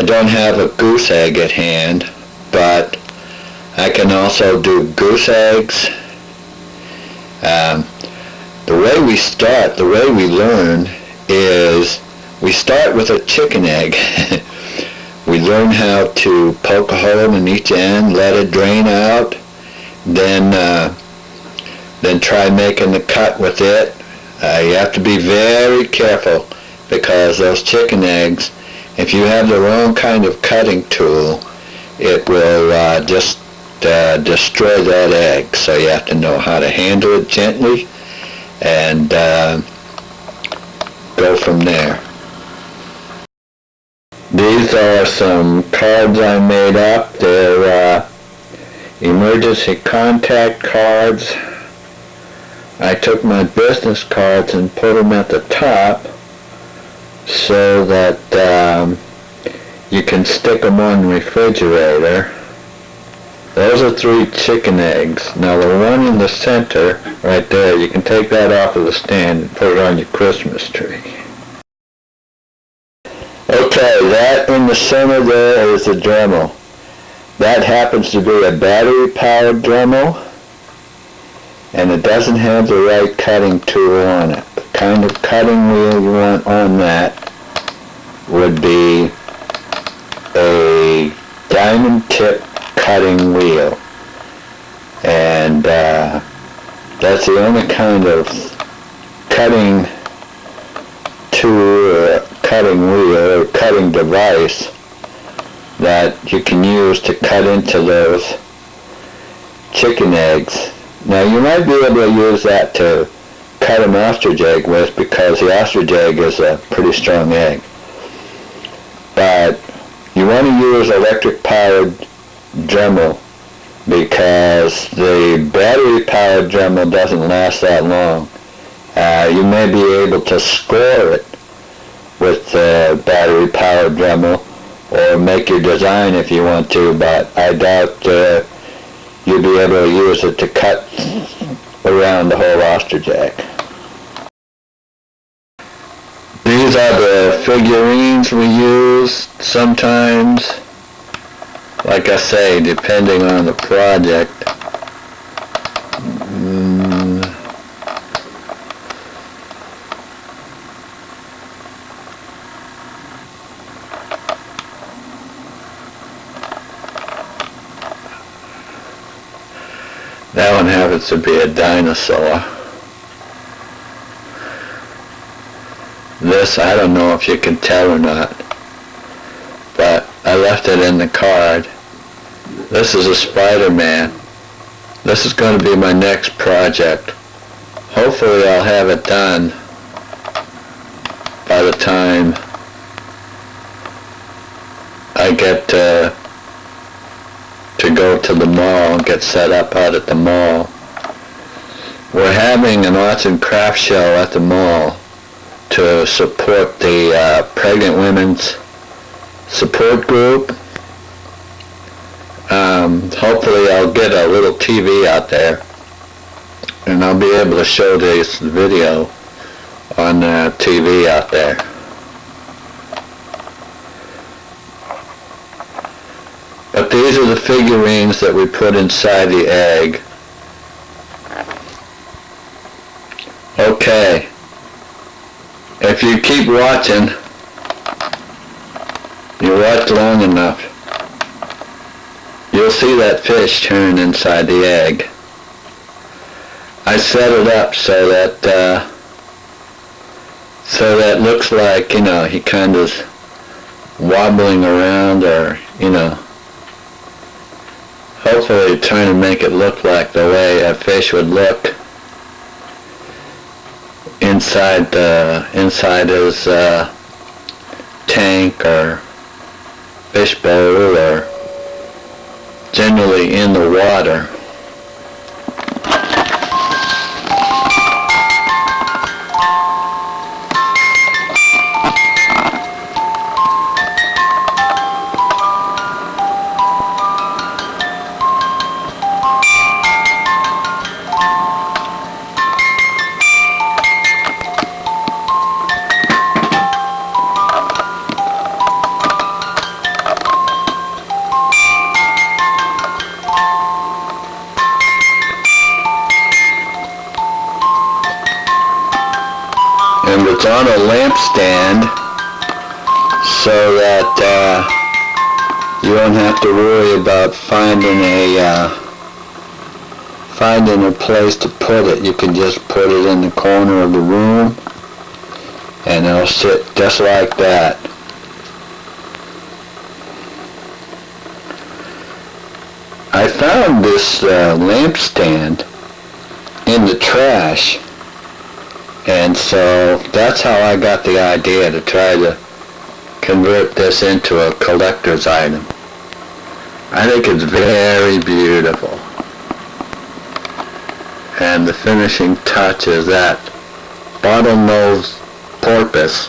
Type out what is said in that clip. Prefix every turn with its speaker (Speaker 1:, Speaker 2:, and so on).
Speaker 1: I don't have a goose egg at hand, but I can also do goose eggs. Um, the way we start, the way we learn is we start with a chicken egg. we learn how to poke a hole in each end, let it drain out, then uh, then try making the cut with it. Uh, you have to be very careful because those chicken eggs, if you have the wrong kind of cutting tool, it will uh, just uh, destroy that egg. So you have to know how to handle it gently and uh, go from there. These are some cards I made up. They're uh, emergency contact cards. I took my business cards and put them at the top so that um, you can stick them on the refrigerator. Those are three chicken eggs. Now the one in the center, right there, you can take that off of the stand and put it on your Christmas tree. Okay, that in the center there is the Dremel. That happens to be a battery-powered Dremel, and it doesn't have the right cutting tool on it. The kind of cutting wheel you want on that would be a cutting wheel. And uh, that's the only kind of cutting tool or cutting wheel or cutting device that you can use to cut into those chicken eggs. Now you might be able to use that to cut an ostrich egg with because the ostrich egg is a pretty strong egg. But you want to use electric powered Dremel because the battery powered Dremel doesn't last that long. Uh, you may be able to score it with the battery powered Dremel or make your design if you want to, but I doubt uh, you'll be able to use it to cut around the whole ostrich egg. These are the figurines we use sometimes. Like I say, depending on the project. That one happens to be a dinosaur. This, I don't know if you can tell or not, left it in the card. This is a Spider-Man. This is going to be my next project. Hopefully I'll have it done by the time I get to, to go to the mall and get set up out at the mall. We're having an arts and crafts show at the mall to support the uh, pregnant women's support group. Um, hopefully I'll get a little TV out there and I'll be able to show this video on uh, TV out there. But these are the figurines that we put inside the egg. Okay. If you keep watching, you watch long enough, you'll see that fish turn inside the egg. I set it up so that uh, so that looks like you know he kind of wobbling around or you know hopefully trying to make it look like the way a fish would look inside the inside his uh, tank or fish bowl or generally in the water. And it's on a lamp stand so that uh, you don't have to worry about finding a uh, finding a place to put it. You can just put it in the corner of the room and it'll sit just like that. I found this uh, lamp stand in the trash and so that's how I got the idea to try to convert this into a collector's item. I think it's very beautiful. And the finishing touch is that bottlenose porpoise